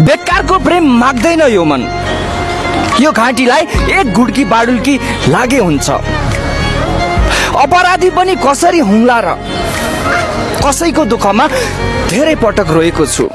बेकारको प्रेम माग्दैन यो मन। यो घाँटीलाई एक घुड्की बाडुल्की लागे हुन्छ। अपराधी पनि कसरी हुँला र कसैको दुःखमा धेरै पटक रोएको छु।